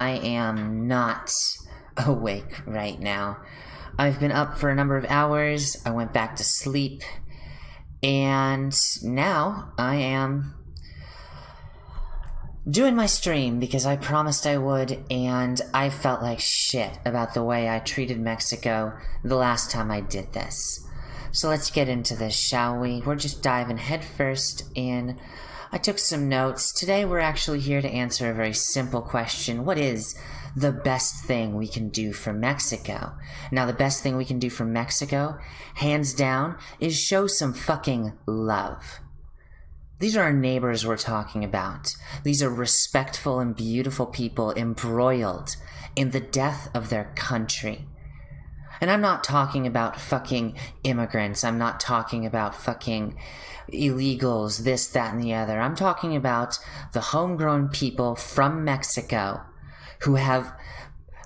I am not awake right now. I've been up for a number of hours. I went back to sleep. And now I am doing my stream because I promised I would, and I felt like shit about the way I treated Mexico the last time I did this. So let's get into this, shall we? We're just diving headfirst in. I took some notes. Today we're actually here to answer a very simple question. What is the best thing we can do for Mexico? Now, the best thing we can do for Mexico, hands down, is show some fucking love. These are our neighbors we're talking about. These are respectful and beautiful people embroiled in the death of their country. And I'm not talking about fucking immigrants. I'm not talking about fucking illegals, this, that, and the other. I'm talking about the homegrown people from Mexico who have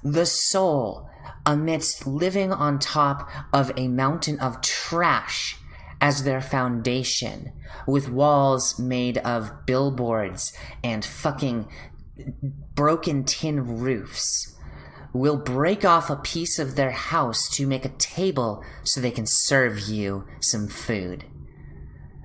the soul amidst living on top of a mountain of trash as their foundation, with walls made of billboards and fucking broken tin roofs, will break off a piece of their house to make a table so they can serve you some food.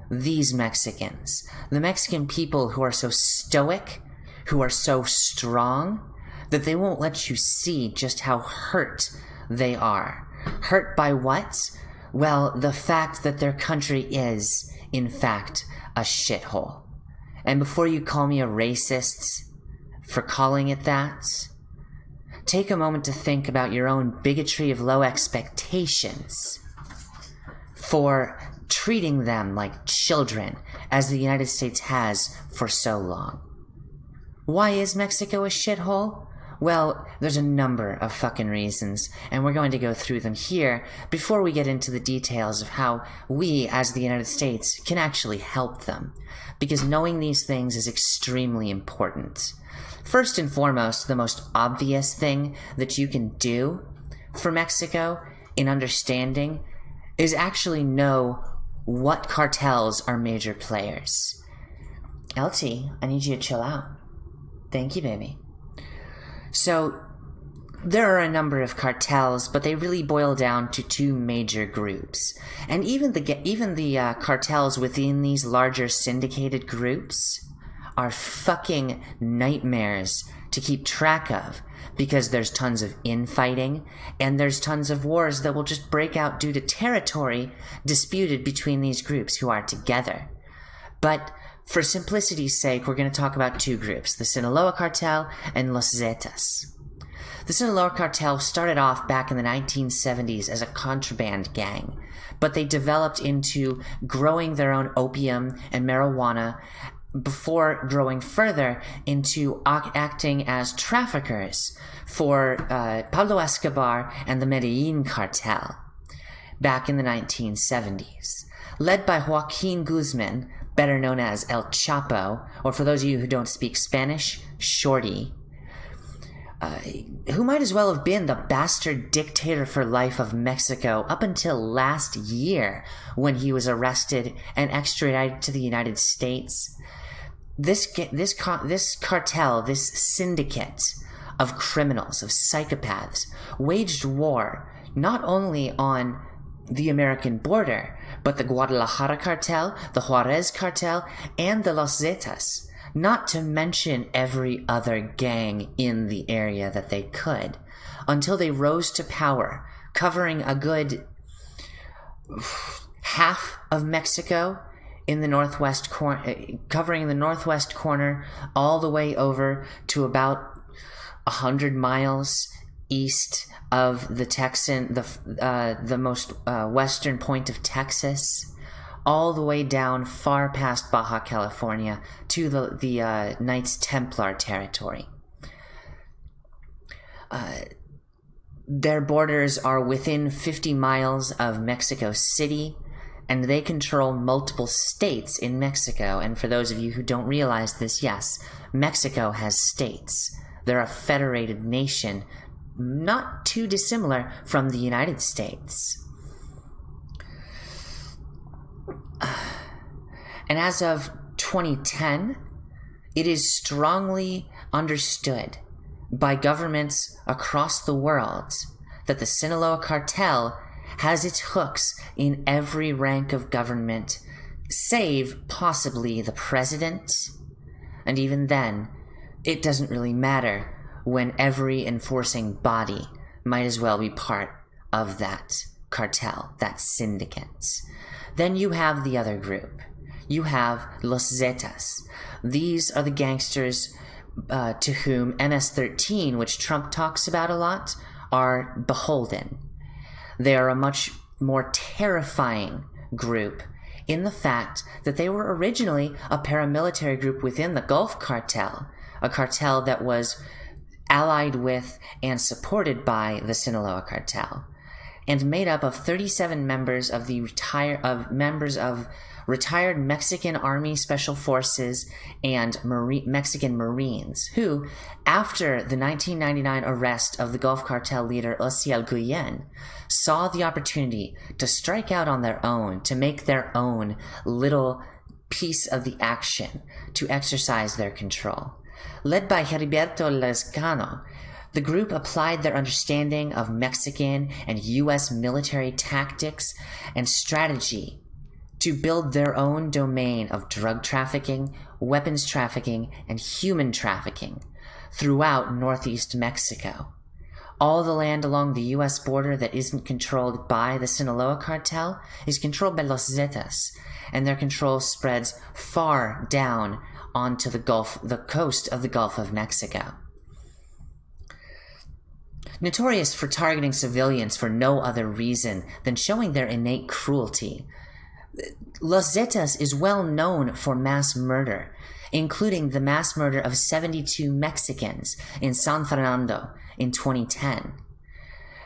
These Mexicans, the Mexican people who are so stoic, who are so strong, that they won't let you see just how hurt they are. Hurt by what? Well, the fact that their country is, in fact, a shithole. And before you call me a racist for calling it that, take a moment to think about your own bigotry of low expectations for treating them like children, as the United States has for so long. Why is Mexico a shithole? Well, there's a number of fucking reasons, and we're going to go through them here before we get into the details of how we, as the United States, can actually help them. Because knowing these things is extremely important. First and foremost, the most obvious thing that you can do for Mexico in understanding is actually know what cartels are major players. LT, I need you to chill out. Thank you, baby. So there are a number of cartels, but they really boil down to two major groups. And even the even the uh, cartels within these larger syndicated groups are fucking nightmares to keep track of because there's tons of infighting and there's tons of wars that will just break out due to territory disputed between these groups who are together. But for simplicity's sake, we're going to talk about two groups, the Sinaloa Cartel and Los Zetas. The Sinaloa Cartel started off back in the 1970s as a contraband gang, but they developed into growing their own opium and marijuana before growing further into acting as traffickers for uh, Pablo Escobar and the Medellin cartel back in the 1970s. Led by Joaquin Guzman, better known as El Chapo, or for those of you who don't speak Spanish, Shorty, uh, who might as well have been the bastard dictator for life of Mexico up until last year when he was arrested and extradited to the United States. This this this cartel, this syndicate of criminals, of psychopaths, waged war not only on the American border, but the Guadalajara cartel, the Juarez cartel, and the Los Zetas, not to mention every other gang in the area that they could, until they rose to power, covering a good half of Mexico in the northwest corner, covering the northwest corner all the way over to about a hundred miles east of the Texan, the uh, the most uh, western point of Texas, all the way down far past Baja California to the the uh, Knights Templar territory. Uh, their borders are within 50 miles of Mexico City, and they control multiple states in Mexico. And for those of you who don't realize this, yes, Mexico has states. They're a federated nation not too dissimilar from the United States. And as of 2010, it is strongly understood by governments across the world that the Sinaloa cartel has its hooks in every rank of government, save possibly the president. And even then, it doesn't really matter when every enforcing body might as well be part of that cartel, that syndicate. Then you have the other group. You have Los Zetas. These are the gangsters uh, to whom MS 13, which Trump talks about a lot, are beholden. They are a much more terrifying group in the fact that they were originally a paramilitary group within the Gulf Cartel, a cartel that was allied with and supported by the Sinaloa cartel, and made up of 37 members of the retire of members of retired Mexican Army Special Forces and Marine, Mexican Marines, who, after the 1999 arrest of the Gulf Cartel leader Osiel Guillen, saw the opportunity to strike out on their own, to make their own little piece of the action, to exercise their control. Led by Heriberto Lazcano, the group applied their understanding of Mexican and U.S. military tactics and strategy to build their own domain of drug trafficking, weapons trafficking, and human trafficking throughout northeast Mexico. All the land along the US border that isn't controlled by the Sinaloa cartel is controlled by Los Zetas, and their control spreads far down onto the Gulf, the coast of the Gulf of Mexico. Notorious for targeting civilians for no other reason than showing their innate cruelty, Los Zetas is well known for mass murder, including the mass murder of 72 Mexicans in San Fernando in 2010.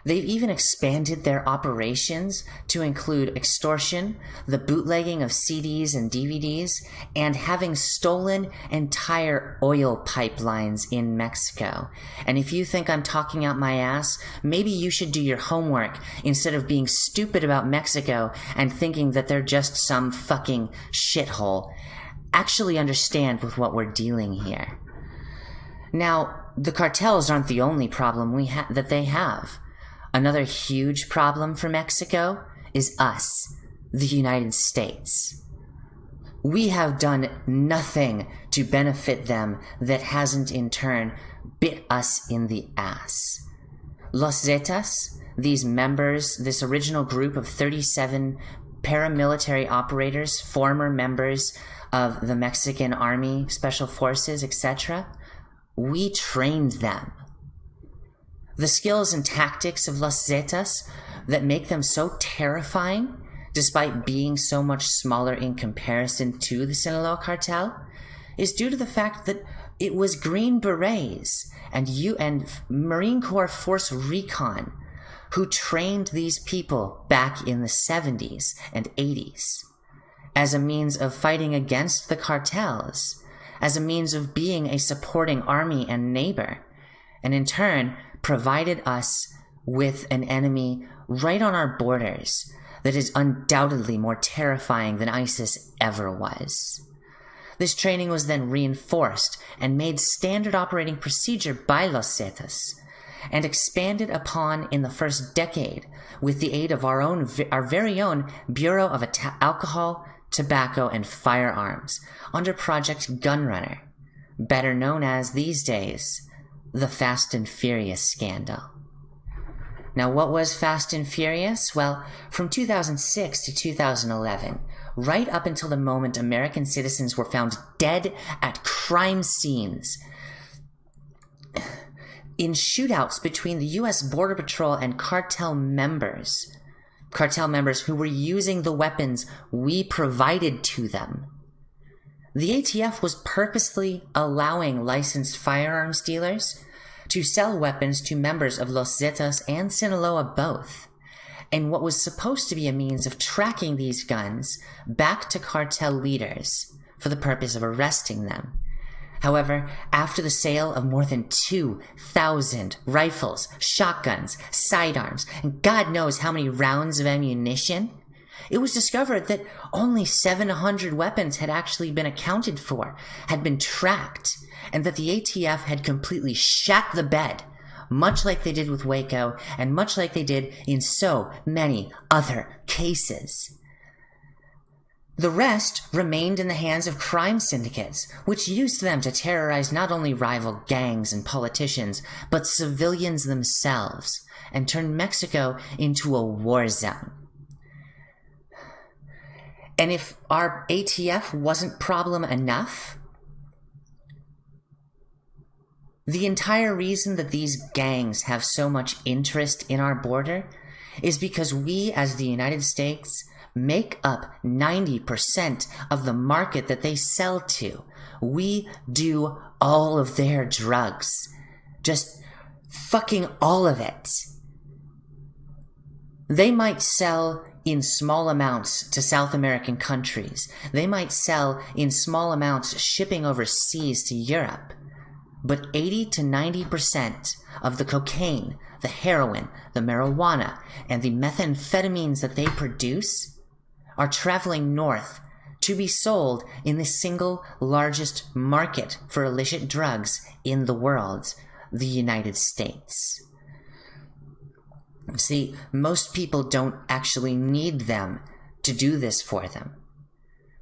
They've even expanded their operations to include extortion, the bootlegging of CDs and DVDs, and having stolen entire oil pipelines in Mexico. And if you think I'm talking out my ass, maybe you should do your homework instead of being stupid about Mexico and thinking that they're just some fucking shithole. Actually understand with what we're dealing here. Now, the cartels aren't the only problem we ha- that they have. Another huge problem for Mexico is us, the United States. We have done nothing to benefit them that hasn't in turn bit us in the ass. Los Zetas, these members, this original group of 37 paramilitary operators, former members of the Mexican Army, Special Forces, etc., we trained them. The skills and tactics of Las Zetas that make them so terrifying, despite being so much smaller in comparison to the Sinaloa cartel, is due to the fact that it was Green Berets and you and Marine Corps Force Recon who trained these people back in the 70s and 80s as a means of fighting against the cartels, as a means of being a supporting army and neighbor, and in turn provided us with an enemy right on our borders that is undoubtedly more terrifying than ISIS ever was. This training was then reinforced and made standard operating procedure by Los Zetas and expanded upon in the first decade with the aid of our own our very own Bureau of Alcohol, Tobacco and Firearms under Project Gunrunner, better known as these days the Fast and Furious scandal. Now, what was Fast and Furious? Well, from 2006 to 2011, right up until the moment American citizens were found dead at crime scenes in shootouts between the US Border Patrol and cartel members, cartel members who were using the weapons we provided to them. The ATF was purposely allowing licensed firearms dealers to sell weapons to members of Los Zetas and Sinaloa both, and what was supposed to be a means of tracking these guns back to cartel leaders for the purpose of arresting them. However, after the sale of more than 2,000 rifles, shotguns, sidearms, and God knows how many rounds of ammunition, it was discovered that only 700 weapons had actually been accounted for, had been tracked, and that the ATF had completely shat the bed, much like they did with Waco, and much like they did in so many other cases. The rest remained in the hands of crime syndicates, which used them to terrorize not only rival gangs and politicians, but civilians themselves, and turn Mexico into a war zone. And if our ATF wasn't problem enough, the entire reason that these gangs have so much interest in our border is because we, as the United States, make up 90% of the market that they sell to. We do all of their drugs. Just fucking all of it. They might sell in small amounts to South American countries. They might sell in small amounts shipping overseas to Europe. But 80 to 90% of the cocaine, the heroin, the marijuana, and the methamphetamines that they produce are traveling north to be sold in the single largest market for illicit drugs in the world, the United States. See, most people don't actually need them to do this for them.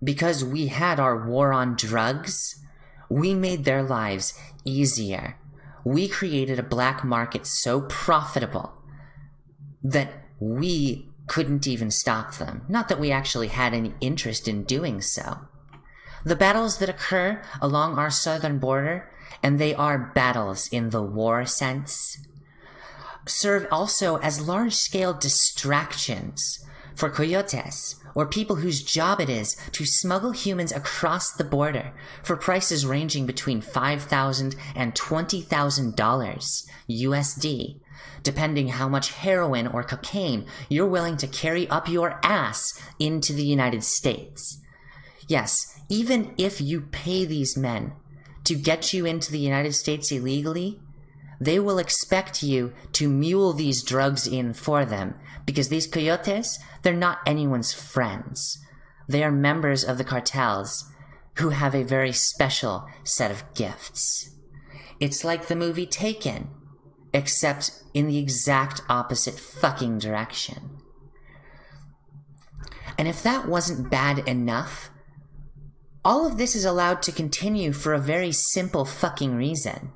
Because we had our war on drugs, we made their lives easier. We created a black market so profitable that we couldn't even stop them. Not that we actually had any interest in doing so. The battles that occur along our southern border, and they are battles in the war sense, serve also as large scale distractions for coyotes or people whose job it is to smuggle humans across the border for prices ranging between $5,000 and $20,000 USD, depending how much heroin or cocaine you're willing to carry up your ass into the United States. Yes, even if you pay these men to get you into the United States illegally, they will expect you to mule these drugs in for them because these coyotes, they're not anyone's friends. They are members of the cartels who have a very special set of gifts. It's like the movie Taken, except in the exact opposite fucking direction. And if that wasn't bad enough, all of this is allowed to continue for a very simple fucking reason.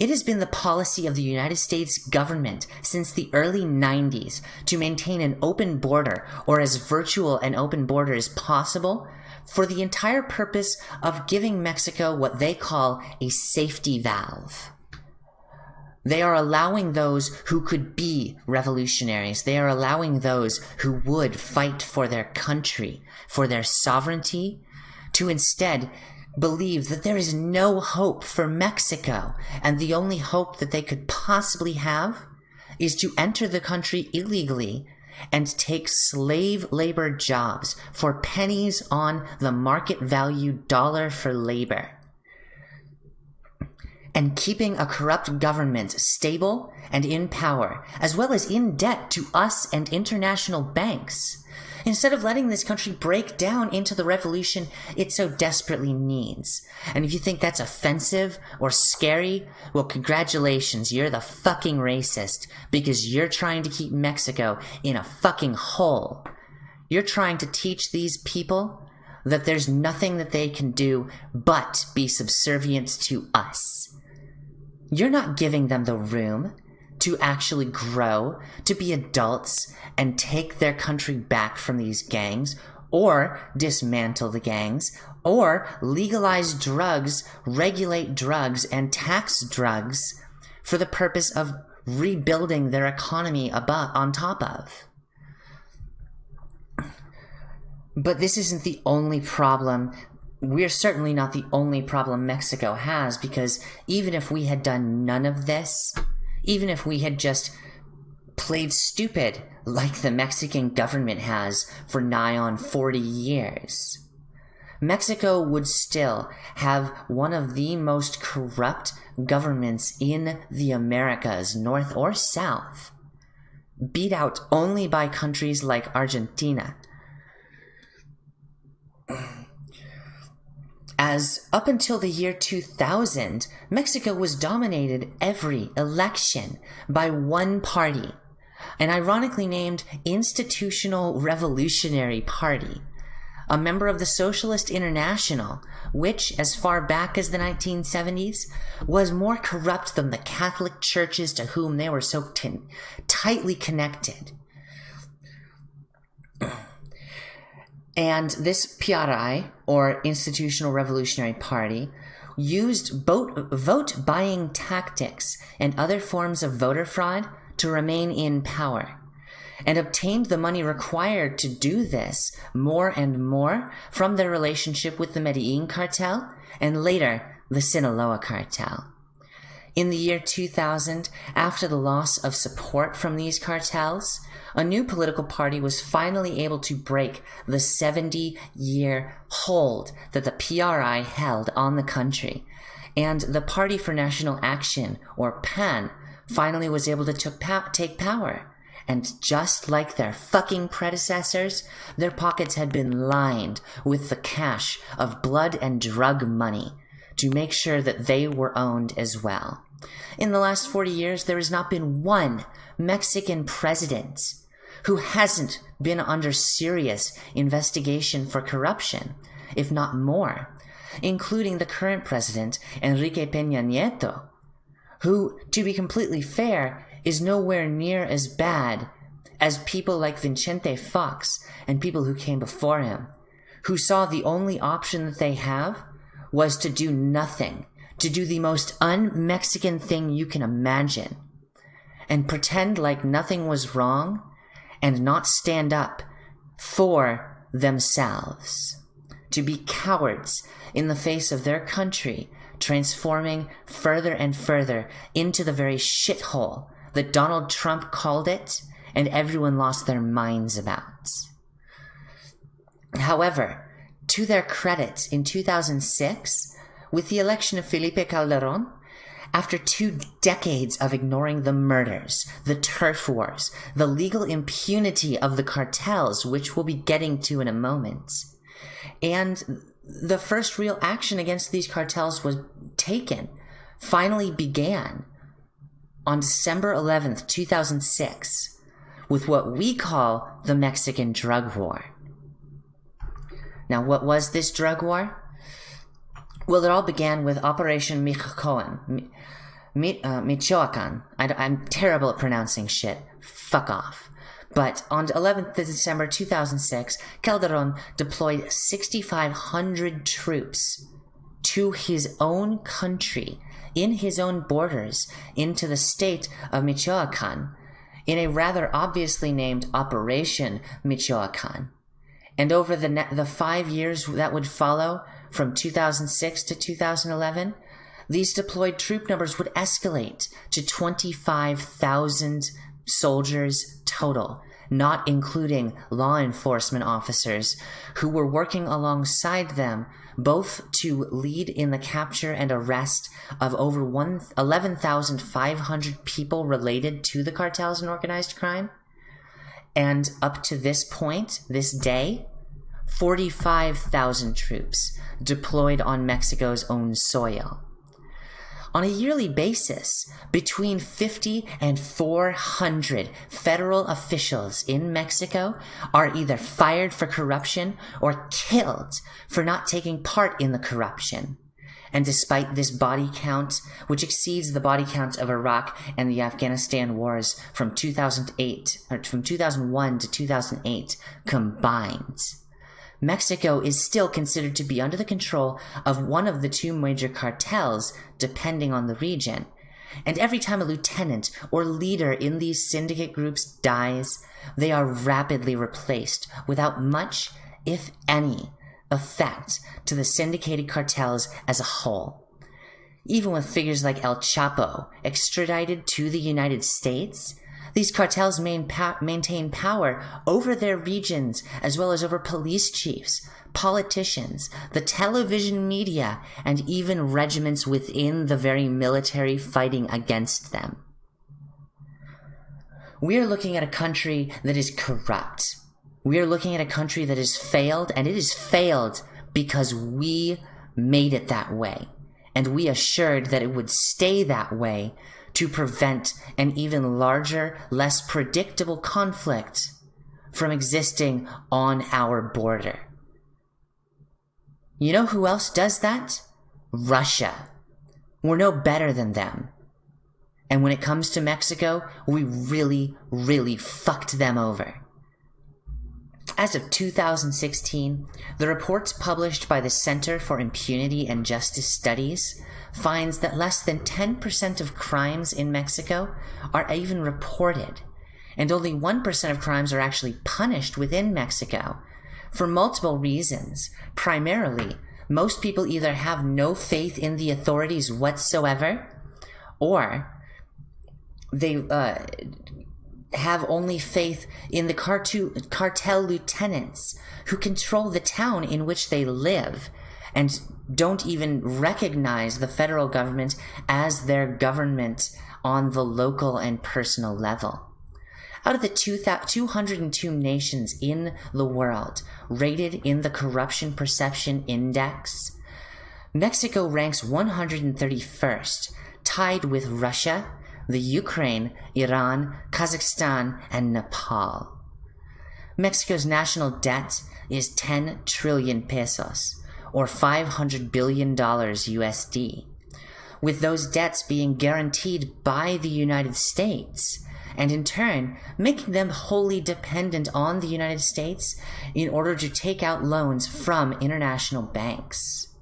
It has been the policy of the United States government since the early 90s to maintain an open border, or as virtual an open border as possible, for the entire purpose of giving Mexico what they call a safety valve. They are allowing those who could be revolutionaries. They are allowing those who would fight for their country, for their sovereignty, to instead believe that there is no hope for Mexico, and the only hope that they could possibly have is to enter the country illegally and take slave labor jobs for pennies on the market value dollar for labor. And keeping a corrupt government stable and in power, as well as in debt to us and international banks instead of letting this country break down into the revolution it so desperately needs. And if you think that's offensive or scary, well, congratulations, you're the fucking racist because you're trying to keep Mexico in a fucking hole. You're trying to teach these people that there's nothing that they can do but be subservient to us. You're not giving them the room to actually grow, to be adults, and take their country back from these gangs, or dismantle the gangs, or legalize drugs, regulate drugs, and tax drugs for the purpose of rebuilding their economy above, on top of. But this isn't the only problem. We're certainly not the only problem Mexico has because even if we had done none of this, even if we had just played stupid like the Mexican government has for nigh on 40 years. Mexico would still have one of the most corrupt governments in the Americas, North or South, beat out only by countries like Argentina. As up until the year 2000, Mexico was dominated every election by one party, an ironically named Institutional Revolutionary Party, a member of the Socialist International, which, as far back as the 1970s, was more corrupt than the Catholic churches to whom they were so tightly connected. And this PRI, or Institutional Revolutionary Party, used vote, vote buying tactics and other forms of voter fraud to remain in power and obtained the money required to do this more and more from their relationship with the Medellin cartel and later the Sinaloa cartel. In the year 2000, after the loss of support from these cartels, a new political party was finally able to break the 70 year hold that the PRI held on the country. And the Party for National Action, or PAN, finally was able to take power. And just like their fucking predecessors, their pockets had been lined with the cash of blood and drug money to make sure that they were owned as well. In the last 40 years, there has not been one Mexican president who hasn't been under serious investigation for corruption, if not more, including the current president, Enrique Peña Nieto, who, to be completely fair, is nowhere near as bad as people like Vicente Fox and people who came before him, who saw the only option that they have was to do nothing, to do the most un Mexican thing you can imagine, and pretend like nothing was wrong and not stand up for themselves, to be cowards in the face of their country, transforming further and further into the very shithole that Donald Trump called it and everyone lost their minds about. However, to their credit, in 2006, with the election of Felipe Calderon, after two decades of ignoring the murders, the turf wars, the legal impunity of the cartels, which we'll be getting to in a moment, and the first real action against these cartels was taken, finally began on December 11th, 2006, with what we call the Mexican drug war. Now, what was this drug war? Well, it all began with Operation Michoacan. uh, Michoacan. I, am terrible at pronouncing shit. Fuck off. But on 11th December 2006, Calderon deployed 6,500 troops to his own country, in his own borders, into the state of Michoacan, in a rather obviously named Operation Michoacan. And over the, the five years that would follow, from 2006 to 2011, these deployed troop numbers would escalate to 25,000 soldiers total, not including law enforcement officers who were working alongside them both to lead in the capture and arrest of over 11,500 people related to the cartels and organized crime. And up to this point, this day, 45,000 troops deployed on Mexico's own soil. On a yearly basis, between 50 and 400 federal officials in Mexico are either fired for corruption or killed for not taking part in the corruption. And despite this body count, which exceeds the body count of Iraq and the Afghanistan wars from 2008 or from 2001 to 2008 combined, Mexico is still considered to be under the control of one of the two major cartels, depending on the region. And every time a lieutenant or leader in these syndicate groups dies, they are rapidly replaced without much, if any, effect to the syndicated cartels as a whole. Even with figures like El Chapo extradited to the United States, these cartels maintain power over their regions as well as over police chiefs, politicians, the television media, and even regiments within the very military fighting against them. we are looking at a country that is corrupt. We are looking at a country that has failed, and it has failed because we made it that way. And we assured that it would stay that way to prevent an even larger, less predictable conflict from existing on our border. You know who else does that? Russia. We're no better than them. And when it comes to Mexico, we really, really fucked them over. As of 2016, the reports published by the Center for Impunity and Justice Studies finds that less than 10% of crimes in Mexico are even reported, and only 1% of crimes are actually punished within Mexico for multiple reasons. Primarily, most people either have no faith in the authorities whatsoever, or they uh, have only faith in the cartel lieutenants who control the town in which they live and don't even recognize the federal government as their government on the local and personal level. Out of the 202 nations in the world rated in the Corruption Perception Index, Mexico ranks 131st, tied with Russia, the Ukraine, Iran, Kazakhstan, and Nepal. Mexico's national debt is 10 trillion pesos, or $500 billion USD, with those debts being guaranteed by the United States, and in turn making them wholly dependent on the United States in order to take out loans from international banks.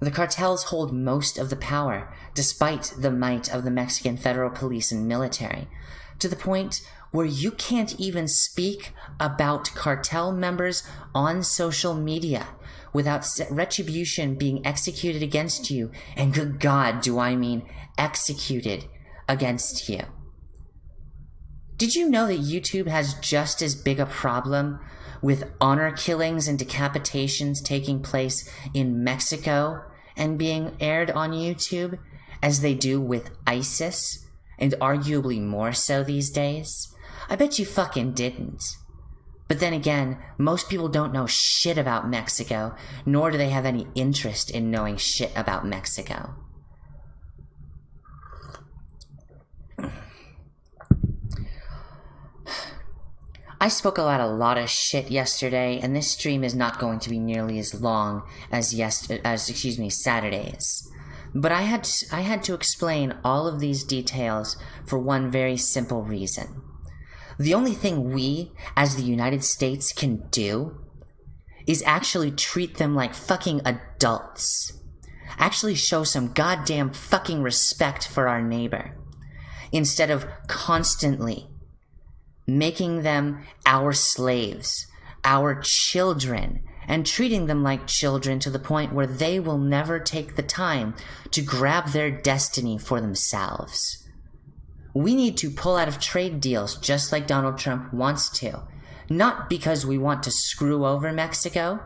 The cartels hold most of the power, despite the might of the Mexican federal police and military, to the point where you can't even speak about cartel members on social media without retribution being executed against you, and good God, do I mean executed against you. Did you know that YouTube has just as big a problem with honor killings and decapitations taking place in Mexico and being aired on YouTube as they do with ISIS, and arguably more so these days? I bet you fucking didn't. But then again, most people don't know shit about Mexico, nor do they have any interest in knowing shit about Mexico. I spoke about a lot of shit yesterday, and this stream is not going to be nearly as long as yes as excuse me Saturdays. But I had to, I had to explain all of these details for one very simple reason. The only thing we, as the United States, can do is actually treat them like fucking adults. Actually show some goddamn fucking respect for our neighbor. Instead of constantly making them our slaves, our children, and treating them like children to the point where they will never take the time to grab their destiny for themselves. We need to pull out of trade deals just like Donald Trump wants to. Not because we want to screw over Mexico,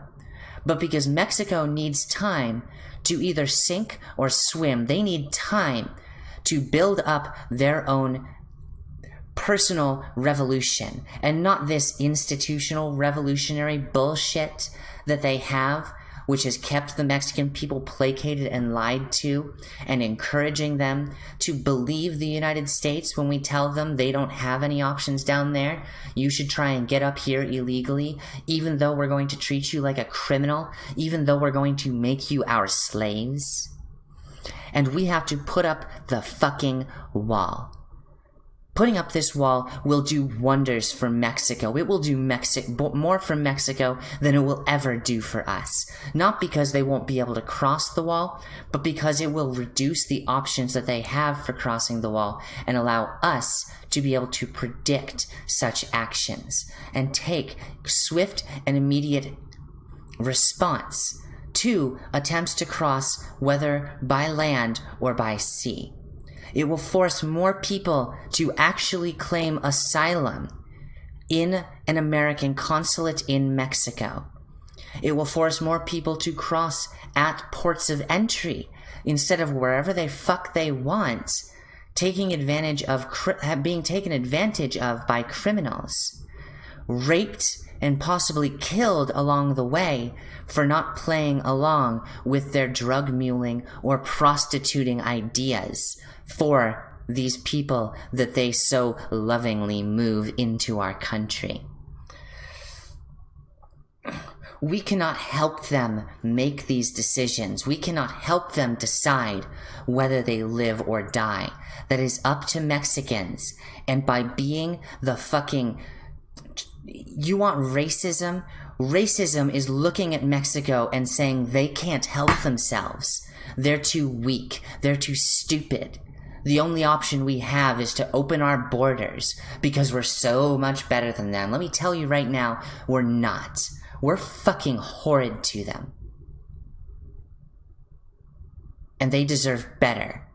but because Mexico needs time to either sink or swim. They need time to build up their own personal revolution and not this institutional revolutionary bullshit that they have which has kept the Mexican people placated and lied to, and encouraging them to believe the United States when we tell them they don't have any options down there. You should try and get up here illegally, even though we're going to treat you like a criminal, even though we're going to make you our slaves. And we have to put up the fucking wall. Putting up this wall will do wonders for Mexico. It will do Mexico more for Mexico than it will ever do for us. Not because they won't be able to cross the wall, but because it will reduce the options that they have for crossing the wall and allow us to be able to predict such actions and take swift and immediate response to attempts to cross whether by land or by sea. It will force more people to actually claim asylum in an American consulate in Mexico. It will force more people to cross at ports of entry instead of wherever they fuck they want taking advantage of being taken advantage of by criminals, raped and possibly killed along the way for not playing along with their drug muling or prostituting ideas for these people that they so lovingly move into our country. We cannot help them make these decisions. We cannot help them decide whether they live or die. That is up to Mexicans. And by being the fucking. You want racism? Racism is looking at Mexico and saying they can't help themselves. They're too weak. They're too stupid. The only option we have is to open our borders because we're so much better than them. Let me tell you right now, we're not. We're fucking horrid to them. And they deserve better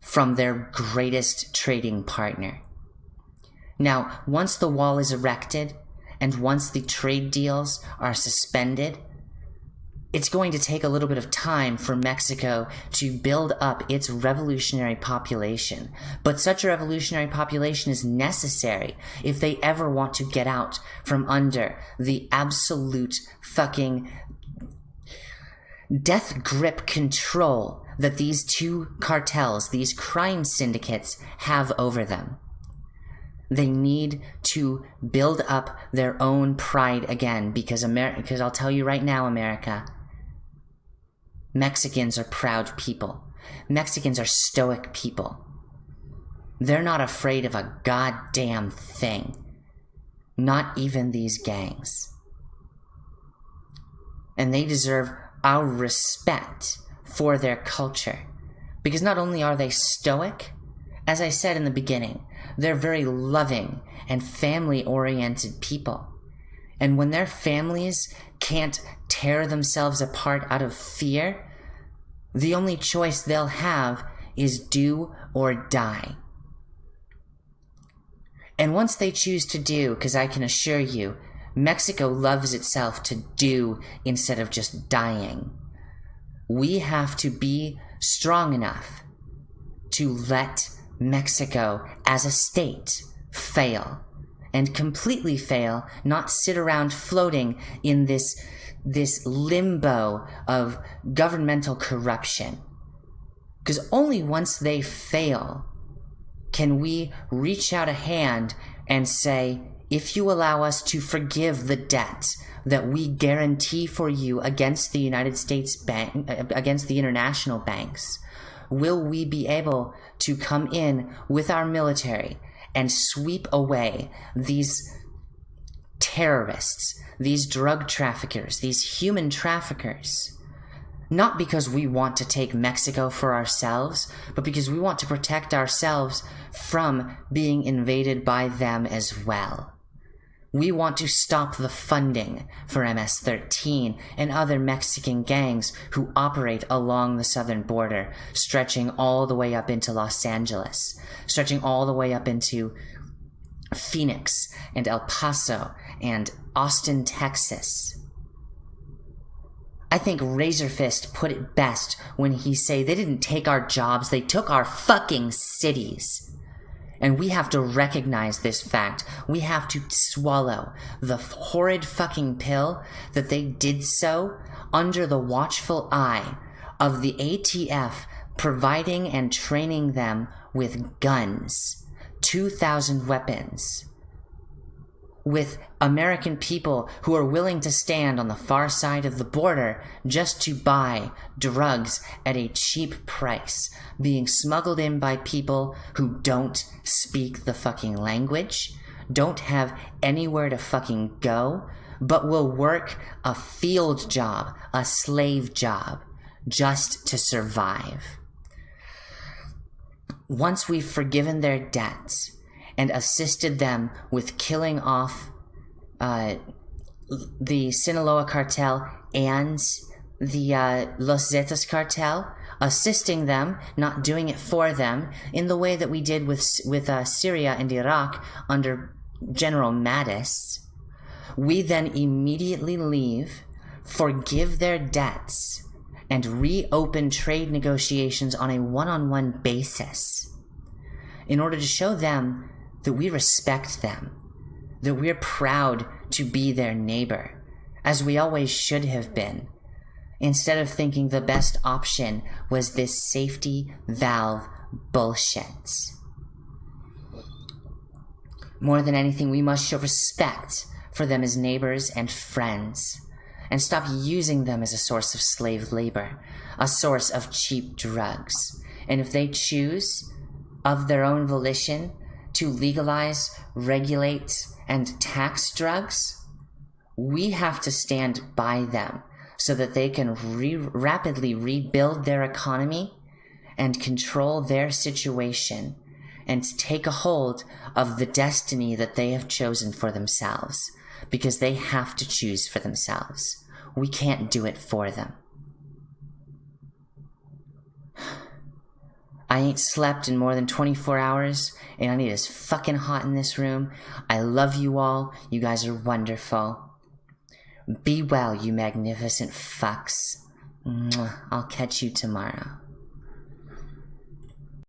from their greatest trading partner. Now, once the wall is erected and once the trade deals are suspended, it's going to take a little bit of time for Mexico to build up its revolutionary population. But such a revolutionary population is necessary if they ever want to get out from under the absolute fucking death grip control that these two cartels, these crime syndicates, have over them. They need to build up their own pride again because America, because I'll tell you right now, America, Mexicans are proud people. Mexicans are stoic people. They're not afraid of a goddamn thing. Not even these gangs. And they deserve our respect for their culture. Because not only are they stoic, as I said in the beginning, they're very loving and family oriented people. And when their families can't tear themselves apart out of fear, the only choice they'll have is do or die. And once they choose to do, because I can assure you, Mexico loves itself to do instead of just dying. We have to be strong enough to let Mexico as a state fail and completely fail, not sit around floating in this this limbo of governmental corruption. Because only once they fail can we reach out a hand and say, if you allow us to forgive the debt that we guarantee for you against the United States bank, against the international banks, will we be able to come in with our military and sweep away these terrorists, these drug traffickers, these human traffickers. Not because we want to take Mexico for ourselves, but because we want to protect ourselves from being invaded by them as well. We want to stop the funding for MS 13 and other Mexican gangs who operate along the southern border, stretching all the way up into Los Angeles, stretching all the way up into Phoenix and El Paso and Austin, Texas. I think Razorfist put it best when he say they didn't take our jobs, they took our fucking cities. And we have to recognize this fact. We have to swallow the horrid fucking pill that they did so under the watchful eye of the ATF providing and training them with guns 2,000 weapons with American people who are willing to stand on the far side of the border just to buy drugs at a cheap price, being smuggled in by people who don't speak the fucking language, don't have anywhere to fucking go, but will work a field job, a slave job, just to survive once we've forgiven their debts and assisted them with killing off uh, the Sinaloa cartel and the uh, Los Zetas cartel, assisting them, not doing it for them, in the way that we did with with uh, Syria and Iraq under General Mattis. We then immediately leave, forgive their debts, and reopen trade negotiations on a one on one basis. in order to show them that we respect them, that we're proud to be their neighbor, as we always should have been, instead of thinking the best option was this safety valve bullshit. More than anything, we must show respect for them as neighbors and friends, and stop using them as a source of slave labor, a source of cheap drugs. And if they choose, of their own volition, to legalize, regulate, and tax drugs, we have to stand by them so that they can re- rapidly rebuild their economy and control their situation and take a hold of the destiny that they have chosen for themselves because they have to choose for themselves. We can't do it for them. I ain't slept in more than 24 hours, and it is fucking hot in this room. I love you all. You guys are wonderful. Be well, you magnificent fucks. I'll catch you tomorrow.